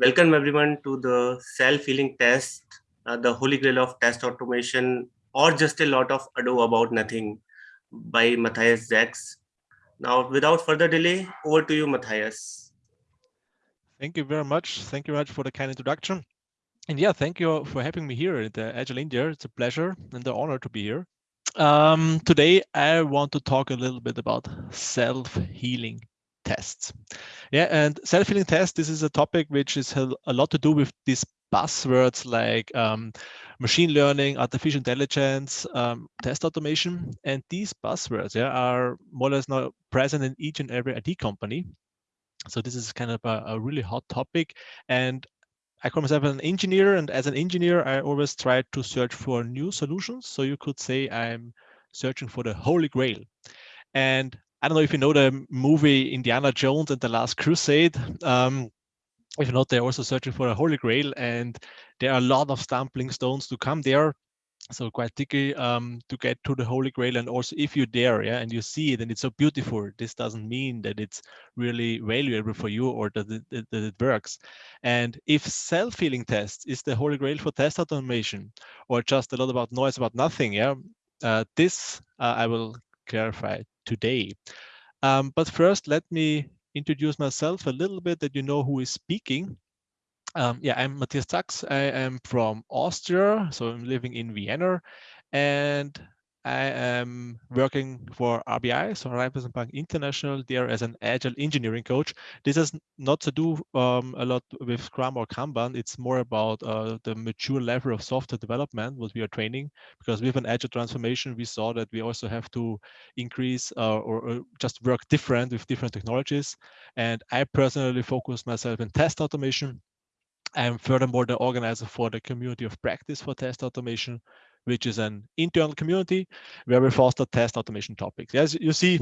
Welcome everyone to the self-healing test, uh, the holy grail of test automation, or just a lot of ado about nothing by Matthias Zacks. Now, without further delay, over to you, Matthias. Thank you very much. Thank you very much for the kind introduction. And yeah, thank you for having me here at the Agile India. It's a pleasure and an honor to be here. Um, today, I want to talk a little bit about self-healing tests. Yeah, and self-healing tests, this is a topic which is a lot to do with these buzzwords like um, machine learning, artificial intelligence, um, test automation. And these buzzwords yeah, are more or less now present in each and every IT company. So this is kind of a, a really hot topic. And I call myself an engineer, and as an engineer, I always try to search for new solutions. So you could say I'm searching for the holy grail. And I don't know if you know the movie Indiana Jones and the Last Crusade. Um, if not, they're also searching for a holy grail, and there are a lot of stumbling stones to come there. So quite tricky um, to get to the holy grail, and also if you're there, yeah, and you see it and it's so beautiful, this doesn't mean that it's really valuable for you or that it, that it works. And if self-healing tests is the holy grail for test automation, or just a lot about noise about nothing, yeah, uh, this uh, I will clarify today. Um, but first, let me introduce myself a little bit that you know who is speaking. Um, yeah, I'm Matthias Zacks. I am from Austria, so I'm living in Vienna, and I am working for RBI, so Raiffeisen Bank International, there as an agile engineering coach. This has not to do um, a lot with Scrum or Kanban. It's more about uh, the mature level of software development, what we are training, because with an agile transformation, we saw that we also have to increase uh, or, or, just work different with different technologies. And I personally focus myself in test automation. I'm furthermore the organizer for the community of practice for test automation, which is an internal community where we foster test automation topics. As you see,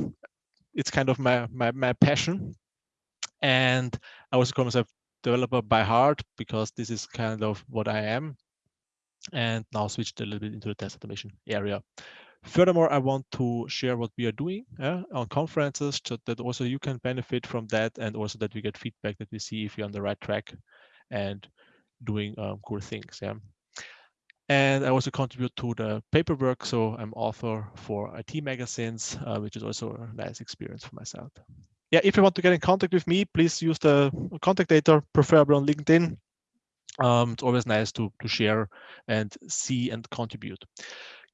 it's kind of my, my, my passion. And I also call myself developer by heart because this is kind of what I am. And now switched a little bit into the test automation area. Furthermore, I want to share what we are doing on conferences so that also you can benefit from that and also that we get feedback that we see if you're on the right track and doing um, cool things. Yeah. And I also contribute to the paperwork. So I'm author for IT magazines, uh, which is also a nice experience for myself. Yeah, if you want to get in contact with me, please use the contact data, preferably on LinkedIn. Um, it's always nice to, to share and see and contribute.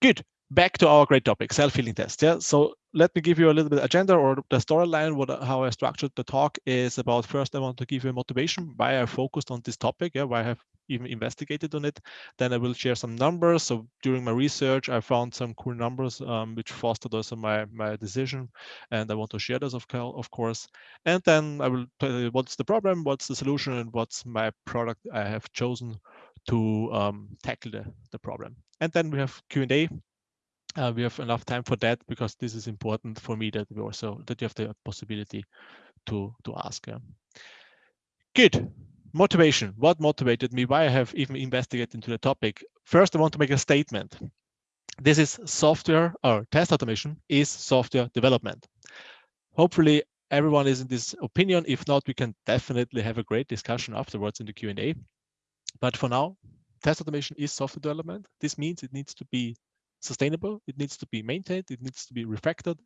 Good back to our great topic, self-healing test. Yeah. So let me give you a little bit agenda or the storyline. What how I structured the talk is about first I want to give you a motivation why I focused on this topic. Yeah, why I have even investigated on it. Then I will share some numbers. So during my research, I found some cool numbers um, which fostered also my my decision, and I want to share those of, of course. And then I will tell you what's the problem, what's the solution, and what's my product I have chosen to um, tackle the, the problem. And then we have Q&A uh, we have enough time for that because this is important for me that we also that you have the possibility to to ask. Yeah. Good. Motivation. What motivated me? Why I have even investigated into the topic. First, I want to make a statement. This is software or test automation is software development. Hopefully, everyone is in this opinion. If not, we can definitely have a great discussion afterwards in the Q&A. But for now, test automation is software development. This means it needs to be sustainable. It needs to be maintained. It needs to be refactored.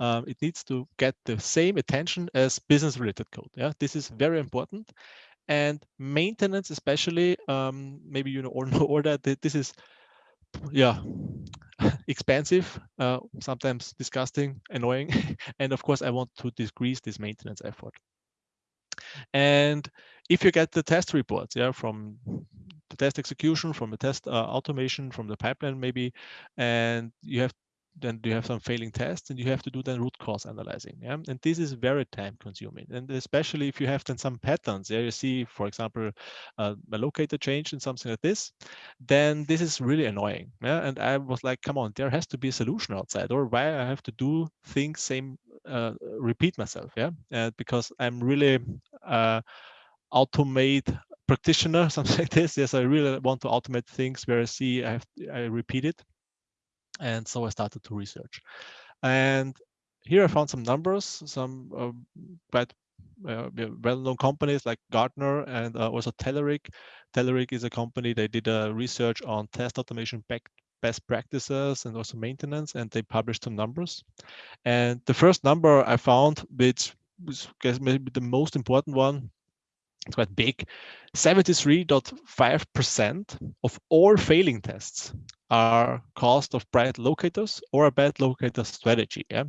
Um, it needs to get the same attention as business related code. Yeah, this is very important. And maintenance, especially, um, maybe you know or know or that this is, yeah, expensive, uh, sometimes disgusting, annoying, and of course I want to decrease this maintenance effort. And if you get the test reports, yeah, from the test execution, from the test uh, automation, from the pipeline maybe, and you have then you have some failing tests and you have to do then root cause analyzing. Yeah? And this is very time consuming. And especially if you have then some patterns, yeah, you see, for example, uh, a locator change and something like this, then this is really annoying. Yeah? And I was like, come on, there has to be a solution outside or why I have to do things same, uh, repeat myself. Yeah. Uh, because I'm really uh, automate practitioner, something like this. Yes, I really want to automate things where I see I have I repeat it. And so I started to research. And here I found some numbers, some uh, quite uh, well-known companies like Gartner and uh, also Telerik. Telerik is a company, they did a research on test automation best practices and also maintenance, and they published some numbers. And the first number I found, which was maybe the most important one, it's quite big, 73.5% of all failing tests are cost of bad locators or a bad locator strategy. Yeah?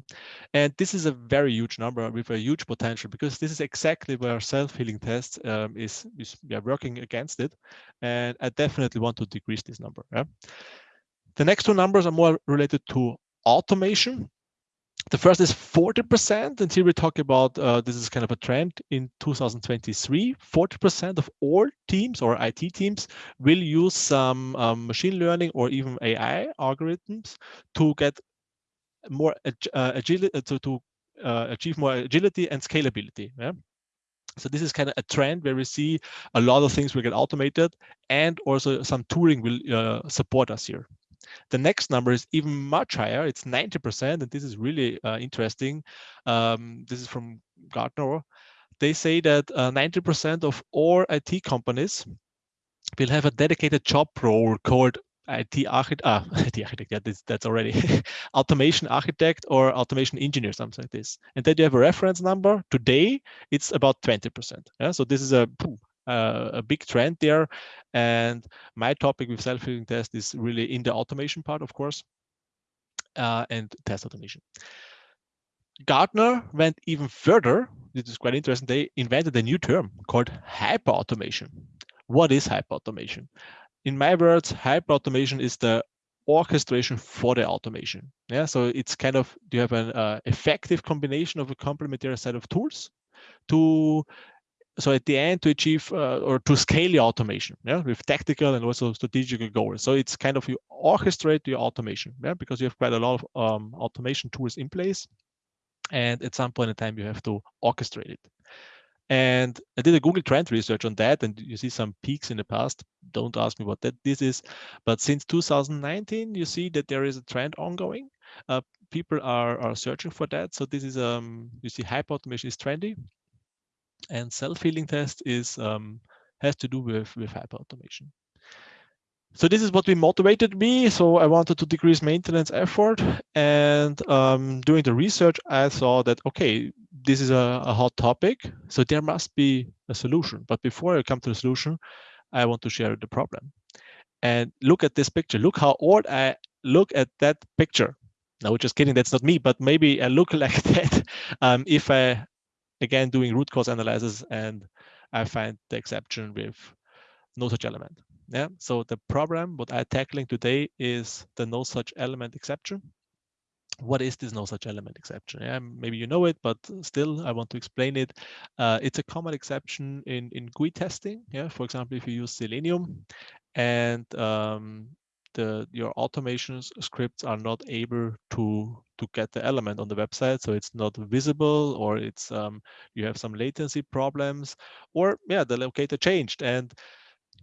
And this is a very huge number with a huge potential because this is exactly where self-healing tests um, is, is are working against it. And I definitely want to decrease this number. Yeah? The next two numbers are more related to automation the first is 40%, and here we talk about uh, this is kind of a trend in 2023. 40% of all teams or IT teams will use some um, machine learning or even AI algorithms to get more uh, agility uh, to, to uh, achieve more agility and scalability. Yeah? So this is kind of a trend where we see a lot of things will get automated and also some tooling will uh, support us here. The next number is even much higher. It's 90%, and this is really uh, interesting. Um, this is from Gartner. They say that 90% uh, of all IT companies will have a dedicated job role called IT architect, ah, IT architect, yeah, this, that's already automation architect or automation engineer, something like this. And then you have a reference number. Today, it's about 20%. Yeah, so this is a uh, a big trend there. And my topic with self-healing test is really in the automation part, of course, uh, and test automation. Gartner went even further. This is quite interesting. They invented a new term called hyperautomation. What is hyperautomation? In my words, hyperautomation is the orchestration for the automation. Yeah, so it's kind of you have an uh, effective combination of a complementary set of tools to so at the end to achieve uh, or to scale your automation yeah with tactical and also strategic goals. So it's kind of you orchestrate your automation yeah because you have quite a lot of um, automation tools in place. And at some point in time you have to orchestrate it. And i did a google trend research on that and you see some peaks in the past. Don't ask me what that this is. But since 2019 you see that there is a trend ongoing. Uh, people are are searching for that. So this is um you see hyper automation is trendy and self-healing test is um, has to do with with hyperautomation. So this is what we motivated me. So I wanted to decrease maintenance effort, and um, doing the research, I saw that okay, this is a, a hot topic, so there must be a solution. But before I come to the solution, I want to share the problem. And look at this picture. Look how old I look at that picture. No, just kidding. That's not me, but maybe I look like that um, if I again doing root cause analysis and I find the exception with no such element. Yeah. So the problem what I'm tackling today is the no such element exception. What is this no such element exception? Yeah, maybe you know it, but still I want to explain it. Uh, it's a common exception in, in GUI testing. Yeah, for example, if you use Selenium and um, the your automation scripts are not able to to get the element on the website so it's not visible or it's um, you have some latency problems or yeah the locator changed. And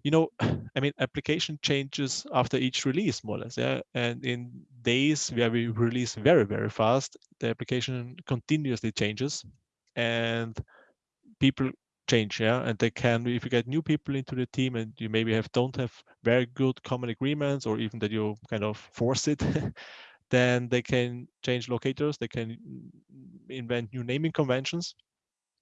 you know i mean application changes after each release more or less yeah. And in days where we release very very fast the application continuously changes and people change yeah. And they can if you get new people into the team and you maybe have don't have very good common agreements or even that you kind of force it then they can change locators they can invent new naming conventions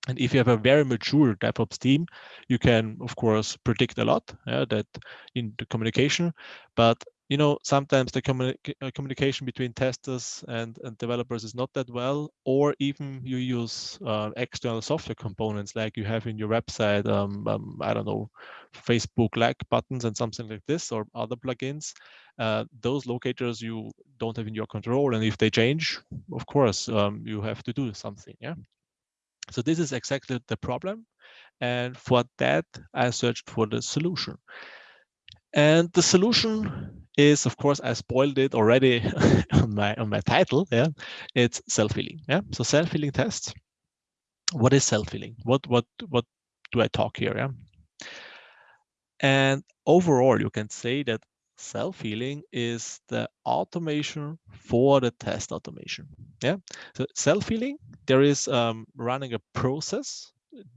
and if you have a mm-hmm. very mature DevOps team, you can, of course, predict a lot yeah, that in the communication. But you know, sometimes the communi uh, communication between testers and, and developers is not that well, or even you use uh, external software components like you have in your website, um, um, I don't know, Facebook like buttons and something like this, or other plugins. Uh, those locators you don't have in your control, and if they change, of course, um, you have to do something. Yeah. So this is exactly the problem, and for that I searched for the solution. And the solution is, of course, I spoiled it already on my on my title. Yeah, it's self-healing. Yeah, so self-healing tests. What is self-healing? What what what do I talk here? Yeah, and overall, you can say that self-healing is the automation for the test automation. Yeah, so self-healing, there is um, running a process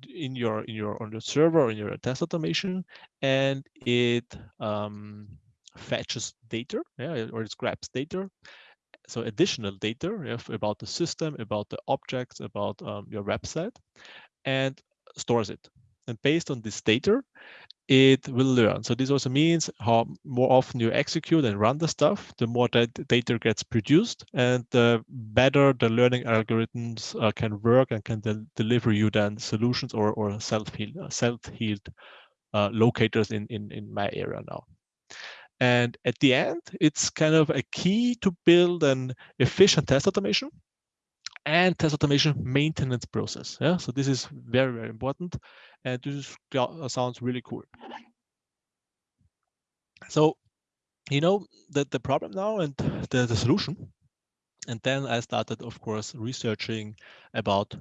in your in your on your server in your test automation, and it um, fetches data, yeah, or it grabs data. So additional data yeah, about the system, about the objects, about um, your website, and stores it. And based on this data, it will learn. So this also means how more often you execute and run the stuff, the more that data gets produced and the better the learning algorithms uh, can work and can de deliver you then solutions or, or self-healed uh, self-healed uh, locators in, in, in my area now. And at the end, it's kind of a key to build an efficient test automation and test automation maintenance process. Yeah, so this is very, very important. And this uh, sounds really cool. So, you know, the, the problem now and the, the solution. And then I started, of course, researching about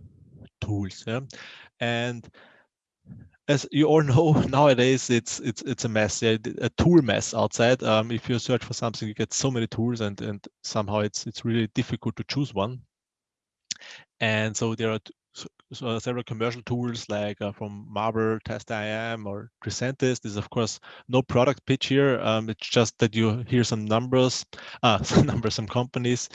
tools. Yeah? And as you all know nowadays it's it's it's a mess yeah, a tool mess outside um, if you search for something you get so many tools and and somehow it's it's really difficult to choose one and so there are so several commercial tools like uh, from Mabl, Testim, or Tricentis. This is of course no product pitch here. Um, it's just that you hear some numbers, uh, some numbers, some companies.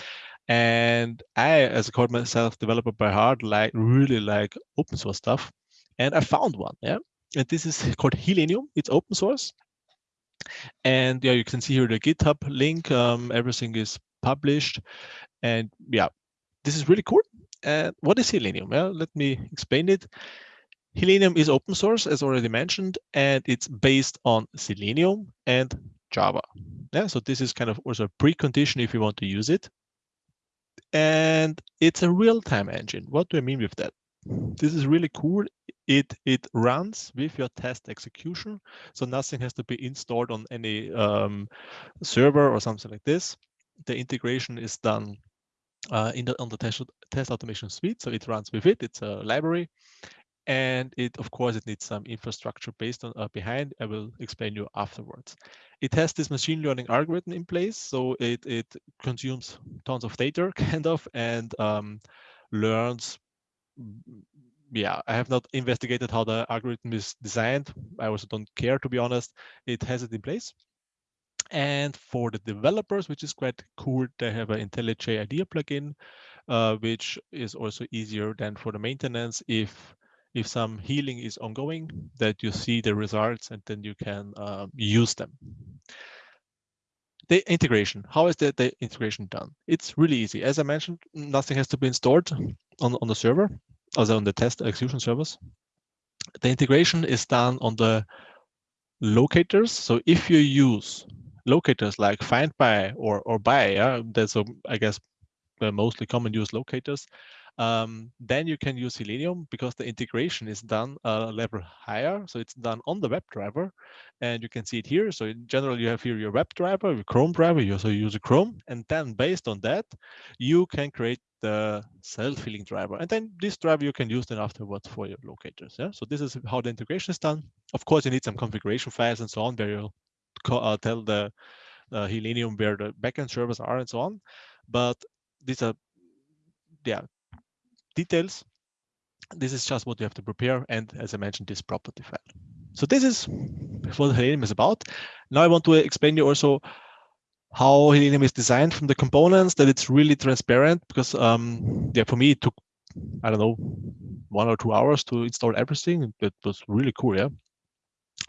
And I, as a code myself developer by heart, like really like open source stuff. And I found one, yeah. And this is called Healenium. It's open source. And yeah, you can see here the GitHub link. Um, everything is published. And yeah, this is really cool. And what is Healenium? Well, let me explain it. Healenium is open source, as already mentioned, and it's based on Selenium and Java. Yeah, so this is kind of also a precondition if you want to use it. And it's a real-time engine. What do I mean with that? This is really cool. It it runs with your test execution, so nothing has to be installed on any um, server or something like this. The integration is done uh, in the on the test, test automation suite. So it runs with it. It's a library, and it of course it needs some infrastructure based on uh, behind. I will explain you afterwards. It has this machine learning algorithm in place, so it it consumes tons of data, kind of, and um, learns. Yeah, I have not investigated how the algorithm is designed. I also don't care, to be honest. It has it in place. And for the developers, which is quite cool, they have an IntelliJ IDEA plugin, uh, which is also easier than for the maintenance if if some healing is ongoing, that you see the results and then you can uh, use them. The integration, how is the, the integration done? It's really easy. As I mentioned, nothing has to be installed on, on the server, also on the test execution servers. The integration is done on the locators. So if you use locators like find by or or by yeah that's a, i guess the mostly common use locators um, then you can use Selenium because the integration is done a level higher. So it's done on the WebDriver and you can see it here. So in general, you have here your WebDriver, your Chrome driver, you also use a Chrome. And then based on that, you can create the self-healing driver. And then this driver you can use then afterwards for your locators. Yeah. So this is how the integration is done. Of course, you need some configuration files and so on where you uh, tell the uh, where the backend servers are and so on. But these are, yeah, details. This is just what you have to prepare. And as I mentioned, this property file. So this is what Healenium is about. Now I want to explain you also how Healenium is designed from the components, that it's really transparent because, um, yeah, for me, it took, I don't know, one or two hours to install everything. It was really cool, yeah.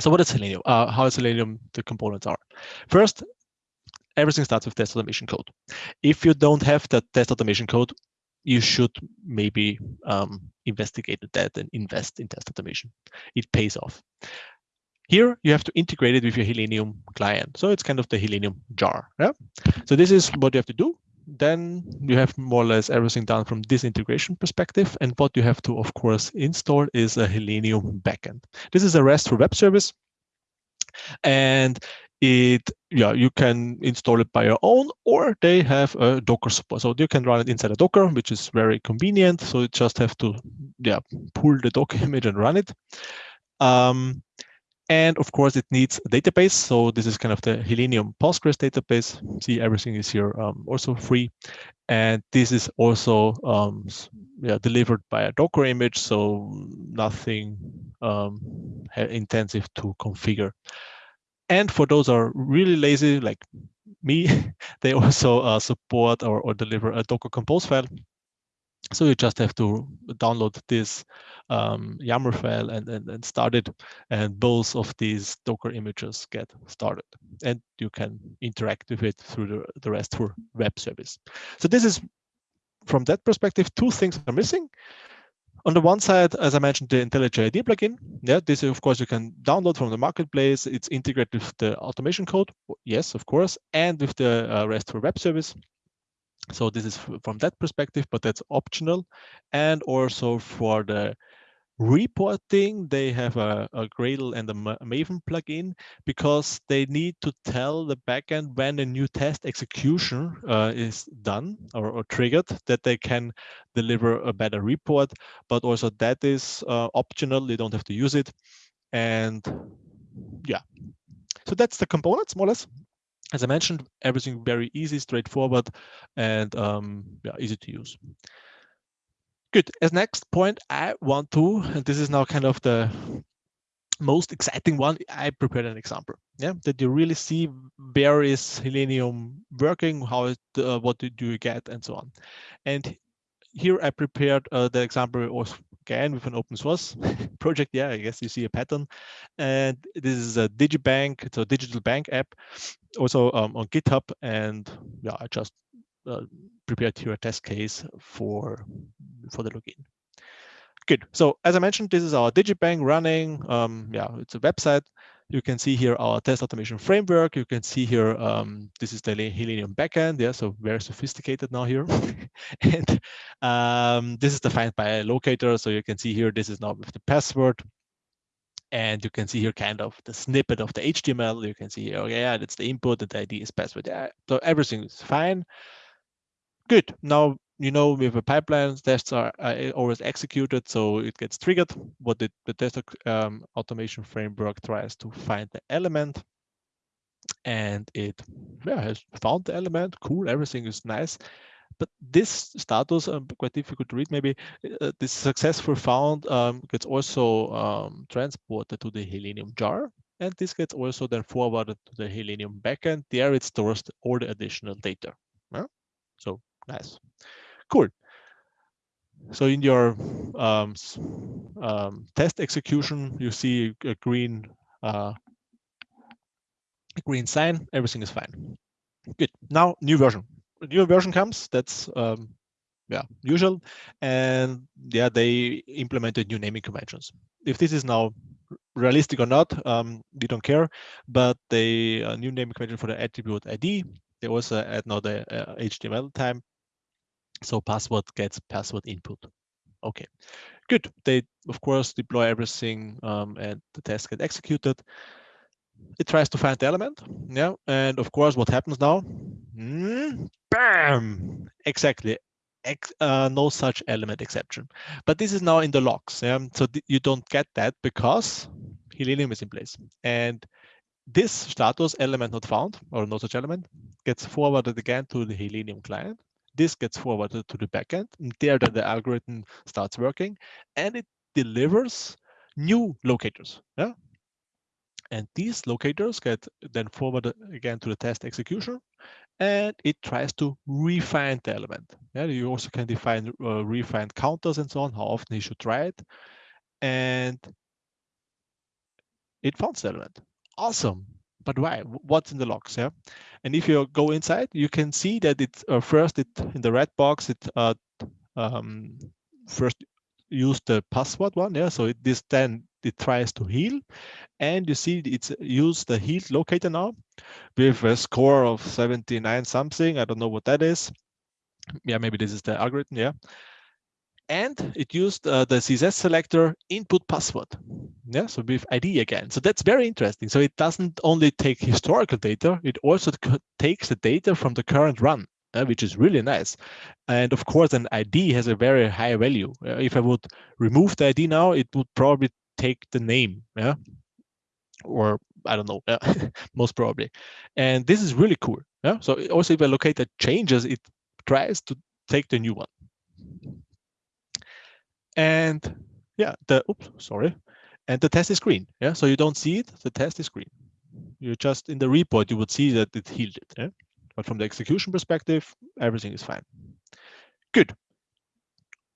So what is Healenium? Uh, how is Healenium the components are? First, everything starts with test automation code. If you don't have that test automation code, you should maybe um, investigate that and invest in test automation. It pays off. Here, you have to integrate it with your Healenium client. So it's kind of the Healenium jar. Yeah? So this is what you have to do then you have more or less everything done from this integration perspective. And what you have to, of course, install is a Healenium backend. This is a RESTful web service. And it, yeah, you can install it by your own, or they have a Docker support. So you can run it inside a Docker, which is very convenient. So you just have to, yeah, pull the Docker image and run it. Um, And of course, it needs a database. So this is kind of the Healenium Postgres database. See, everything is here um, also free. And this is also um, yeah, delivered by a Docker image, so nothing um, intensive to configure. And for those are really lazy, like me, they also uh, support or, or deliver a Docker Compose file so you just have to download this um, YAML file and, and, and start it. And both of these Docker images get started. And you can interact with it through the, the RESTful web service. So this is, from that perspective, two things are missing. On the one side, as I mentioned, the IntelliJ ID plugin. Yeah, this of course you can download from the marketplace. It's integrated with the automation code. Yes, of course, and with the uh, RESTful web service. So this is from that perspective, but that's optional. And also for the reporting, they have a, a Gradle and a Maven plugin because they need to tell the backend when a new test execution uh, is done or, or, triggered that they can deliver a better report. But also that is uh, optional. They don't have to use it. And yeah, so that's the components more or less as I mentioned, everything very easy, straightforward, and um, yeah, easy to use. Good. As next point, I want to, and this is now kind of the most exciting one, I prepared an example. Yeah, that you really see where is Healenium working, how it, uh, what do you get, and so on. And here I prepared uh, the example again with an open source project. Yeah, I guess you see a pattern. And this is a DigiBank, it's a digital bank app, also um, on GitHub. And yeah, I just uh, prepared here a test case for, for the login. Good. So as I mentioned, this is our DigiBank running. Um, yeah, it's a website. You can see here our test automation framework. You can see here, um, this is the Healenium backend. Yeah, so very sophisticated now here. and um, this is defined by a locator. So you can see here, this is now with the password. And you can see here kind of the snippet of the HTML. You can see here, oh yeah, that's the input, the ID is password. Yeah, so everything is fine. Good. Now you know, with a pipeline, tests are uh, always executed, so it gets triggered. What the, the test um, automation framework tries to find the element, and it yeah, has found the element. Cool, everything is nice. But this status, um, quite difficult to read maybe, uh, this successful found um, gets also um, transported to the Healenium jar. And this gets also then forwarded to the Healenium backend. There it stores all the additional data. Yeah? So nice. Cool. So in your um, um, test execution, you see a green uh, a green sign. Everything is fine. Good. Now new version. A new version comes. That's um, yeah usual, and yeah they implemented new naming conventions. If this is now realistic or not, um, we don't care. But the uh, new naming convention for the attribute ID. They also add now the uh, HTML time so password gets password input. Okay, good. They, of course, deploy everything um, and the test get executed. It tries to find the element. Yeah, and of course, what happens now? Mm, bam! Exactly. Ex uh, no such element exception. But this is now in the logs. Yeah? So you don't get that because Healenium is in place. And this status element not found or no such element gets forwarded again to the Healenium client this gets forwarded to the backend, and there the algorithm starts working, and it delivers new locators. Yeah, and these locators get then forwarded again to the test execution, and it tries to refine the element. Yeah, you also can define uh, refine counters and so on, how often you should try it, and it found the element. Awesome but why? What's in the logs? Yeah, and if you go inside, you can see that it uh, first it in the red box it uh, um, first use the password one. Yeah, so it, this then it tries to heal, and you see it's use the heal locator now with a score of 79 something. I don't know what that is. Yeah, maybe this is the algorithm. Yeah, and it used uh, the CSS selector input password. Yeah, so with ID again. So that's very interesting. So it doesn't only take historical data, it also takes the data from the current run, uh, which is really nice. And of course, an ID has a very high value. Uh, if I would remove the ID now, it would probably take the name. Yeah. or I don't know, most probably. And this is really cool. Yeah. So also if I locate the changes, it tries to take the new one. And yeah, the oops, sorry. And the test is green. Yeah. So you don't see it, the test is green. You just in the report, you would see that it healed it. Yeah? But from the execution perspective, everything is fine. Good.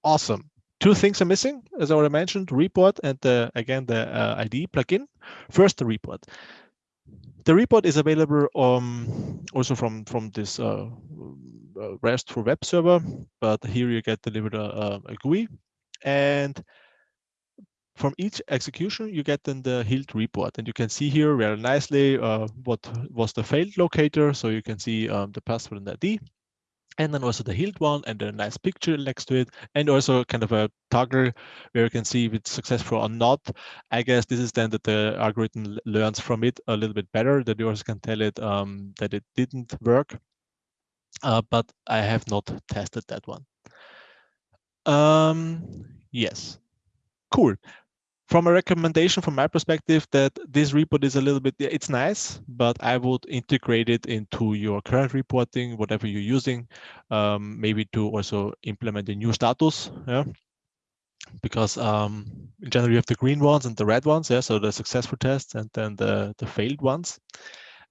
Awesome. Two things are missing, as I already mentioned, report and the, again, the uh, ID plugin. First, the report. The report is available um, also from, from this uh, uh RESTful web server, but here you get delivered a, a GUI. And from each execution, you get then the healed report. And you can see here very nicely uh, what was the failed locator. So you can see um, the password and ID and then also the healed one and a nice picture next to it and also kind of a toggle where you can see if it's successful or not i guess this is then that the algorithm learns from it a little bit better that you also can tell it um, that it didn't work uh, but i have not tested that one um yes. Cool. From a recommendation from my perspective that this report is a little bit it's nice but i would integrate it into your current reporting whatever you're using um, maybe to also implement a new status yeah? Because um, in general you have the green ones and the red ones yeah so the successful tests and then the the failed ones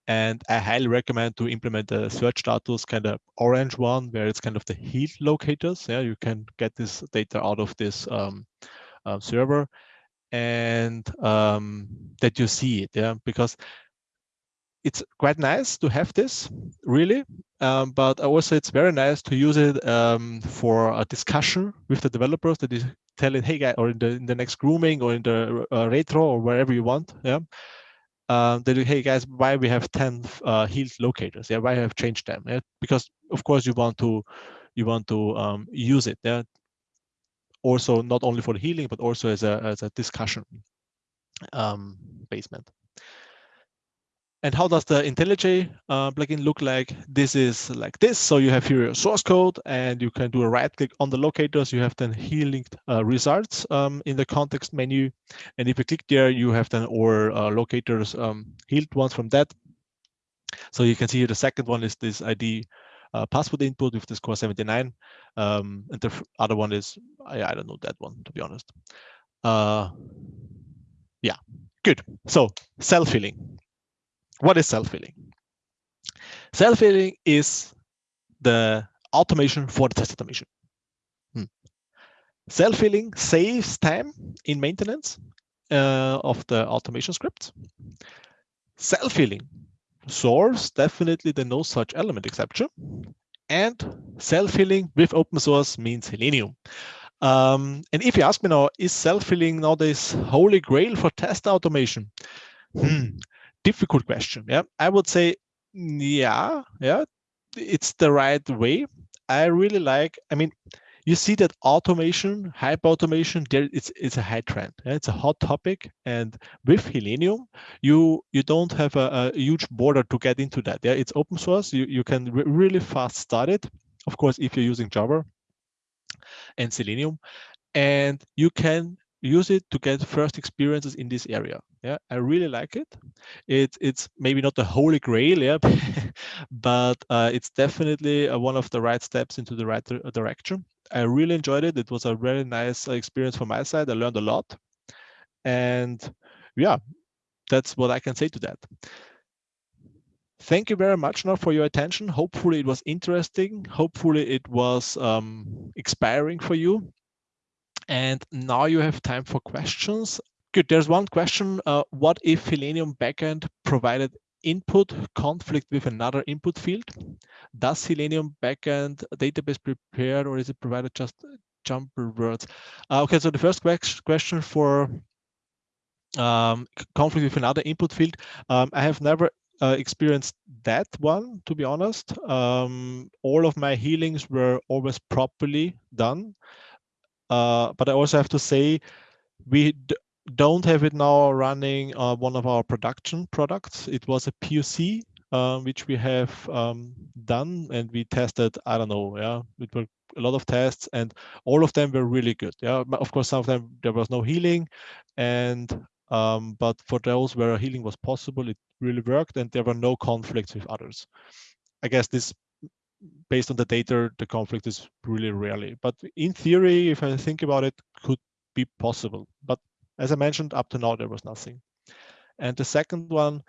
and i highly recommend to implement the search status kind of orange one where it's kind of the heat locators. Yeah you can get this data out of this um, uh, server and um, that you see it yeah because it's quite nice to have this really. Um, but also it's very nice to use it um, for a discussion with the developers that is tell it hey guy or in the, in the next grooming or in the uh, retro or wherever you want yeah um, that hey guys why we have 10 uh, healed locators yeah why I have changed them yeah? because of course you want to you want to um, use it yeah also not only for healing, but also as a, as a discussion um, basement. And how does the IntelliJ uh, plugin look like? This is like this. So you have here your source code and you can do a right click on the locators. You have then healing uh, results um, in the context menu. And if you click there, you have then all uh, locators um, healed ones from that. So you can see here the second one is this ID uh, password input with the score 79. Um, and the other one is, I, I don't know that one, to be honest. Uh, yeah, good. So self-healing. What is self-healing? Self-healing is the automation for the test automation. Hmm. Self-healing saves time in maintenance uh, of the automation script. Self-healing source, definitely the no such element exception. And self-healing with open source means Healenium. Um, and if you ask me now, is self-healing nowadays holy grail for test automation? Hmm, difficult question. Yeah, I would say, yeah, yeah, it's the right way. I really like, I mean, you see that automation, hyper automation, there it's it's a high trend. It's a hot topic, and with Healenium, you you don't have a, a, huge border to get into that. Yeah, it's open source. You you can re really fast start it. Of course, if you're using Java and Selenium, and you can use it to get first experiences in this area. Yeah, I really like it. It it's maybe not the holy grail, yeah, but uh, it's definitely uh, one of the right steps into the right direction. I really enjoyed it. It was a very nice experience from my side. I learned a lot. And yeah, that's what I can say to that. Thank you very much now for your attention. Hopefully it was interesting. Hopefully it was um, inspiring for you. And now you have time for questions. Good, there's one question. Uh, what if Healenium backend provided input conflict with another input field? Does Healenium backend database prepare or is it provided just jumper words? Uh, okay, so the first question for um, conflict with another input field, um, I have never uh, experienced that one, to be honest. Um, all of my healings were always properly done. Uh, but I also have to say, we don't have it now running uh, one of our production products. It was a POC, um, which we have um, done and we tested, I don't know, yeah, it were a lot of tests and all of them were really good. Yeah, of course, some of them there was no healing and Um, but for those where healing was possible, it really worked and there were no conflicts with others. I guess this, based on the data, the conflict is really rarely. But in theory, if I think about it, could be possible. But as I mentioned, up to now, there was nothing. And the second one,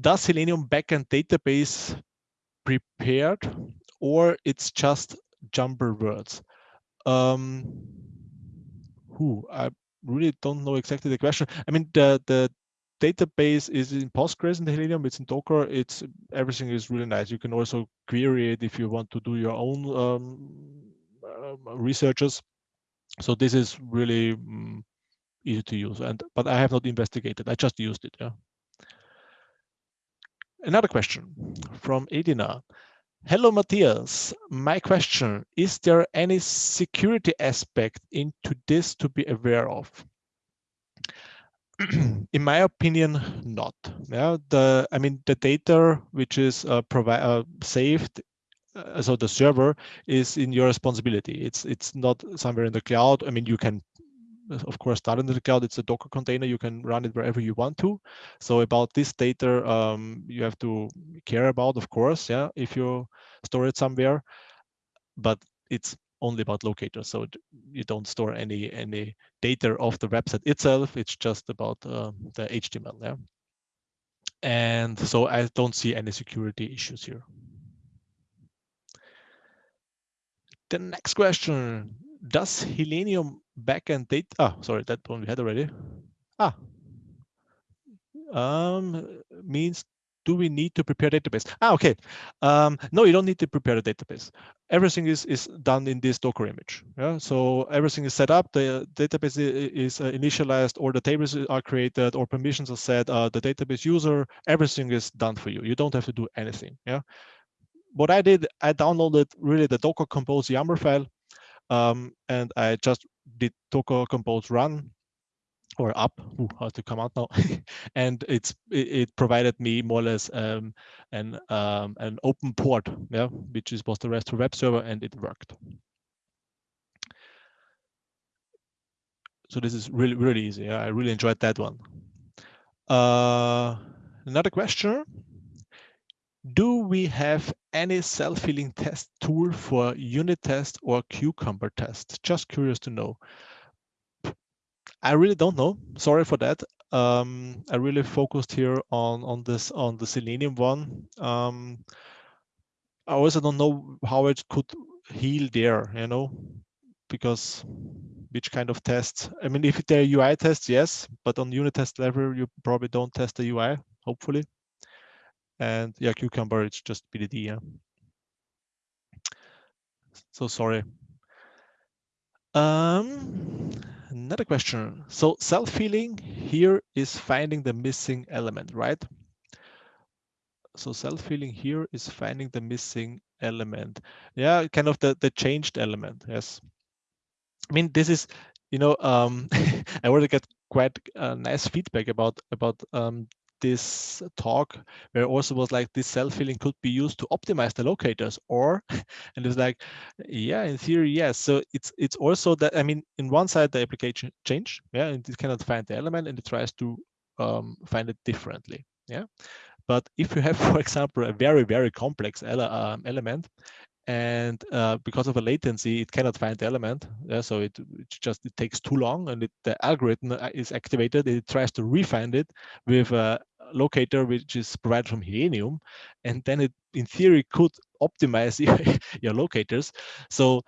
does Healenium backend database prepared or it's just jumper words? Um, who I really don't know exactly the question. I mean, the the database is in Postgres in the Healenium, it's in Docker, it's everything is really nice. You can also query it if you want to do your own um, uh, researches. So this is really um, easy to use. And but I have not investigated. I just used it. Yeah. Another question from Edina. Hello, Matthias. My question, is there any security aspect into this to be aware of? in my opinion, not. Yeah, the I mean the data which is uh, uh, saved, uh, so the server is in your responsibility. It's it's not somewhere in the cloud. I mean you can of course start in the cloud. It's a Docker container. You can run it wherever you want to. So about this data, um, you have to care about, of course, yeah, if you store it somewhere. But it's only about locators. So you don't store any any data of the website itself. It's just about uh, the HTML. Yeah. And so I don't see any security issues here. The next question, does Healenium backend data, ah, sorry, that one we had already. Ah, um, means do we need to prepare database? Ah, okay. Um, no, you don't need to prepare a database. Everything is is done in this Docker image. Yeah, so everything is set up. The database is uh, initialized, or the tables are created, or permissions are set. Uh, the database user, everything is done for you. You don't have to do anything. Yeah. What I did, I downloaded really the Docker Compose YAML file, um, and I just did Docker Compose run or up, how to come out now, and it's it, it, provided me more or less um, an um, an open port, yeah, which is was the RESTful web server, and it worked. So this is really really easy. Yeah, I really enjoyed that one. Uh, another question: Do we have any self-healing test tool for unit test or cucumber test? Just curious to know. I really don't know. Sorry for that. Um, I really focused here on on this on the Selenium one. Um, I also don't know how it could heal there. You know, because which kind of tests? I mean, if they're UI tests, yes, but on unit test level, you probably don't test the UI. Hopefully, and yeah, Cucumber, it's just BDD. Yeah. So sorry. Um, another question. So self-healing here is finding the missing element, right? So self-healing here is finding the missing element. Yeah, kind of the, the changed element, yes. I mean, this is, you know, um, I already get quite uh, nice feedback about about um, this talk where also was like this self-healing could be used to optimize the locators or and it's like yeah in theory yes so it's it's also that i mean in one side the application change yeah and it cannot find the element and it tries to um, find it differently yeah but if you have for example a very very complex ele um, element and uh, because of a latency, it cannot find the element. Yeah, so it, it just it takes too long, and it, the algorithm uh, is activated. It tries to refine it with a locator which is provided from Healenium, and then it, in theory, could optimize your, locators. So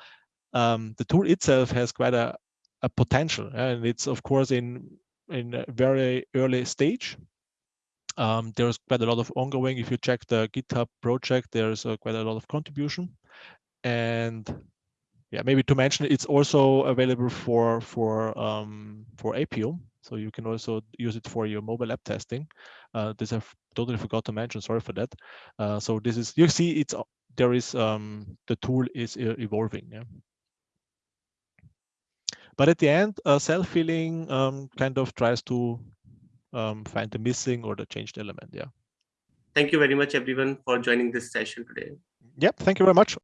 um, the tool itself has quite a, a potential, and it's of course in in a very early stage um, there's quite a lot of ongoing. If you check the GitHub project, there's uh, quite a lot of contribution. And yeah, maybe to mention, it's also available for for um, for Appium, so you can also use it for your mobile app testing. Uh, this I totally forgot to mention. Sorry for that. Uh, so this is you see it's there is um, the tool is evolving. Yeah. But at the end, uh, self-healing um, kind of tries to um, find the missing or the changed element. Yeah. Thank you very much, everyone, for joining this session today. Yep. Thank you very much.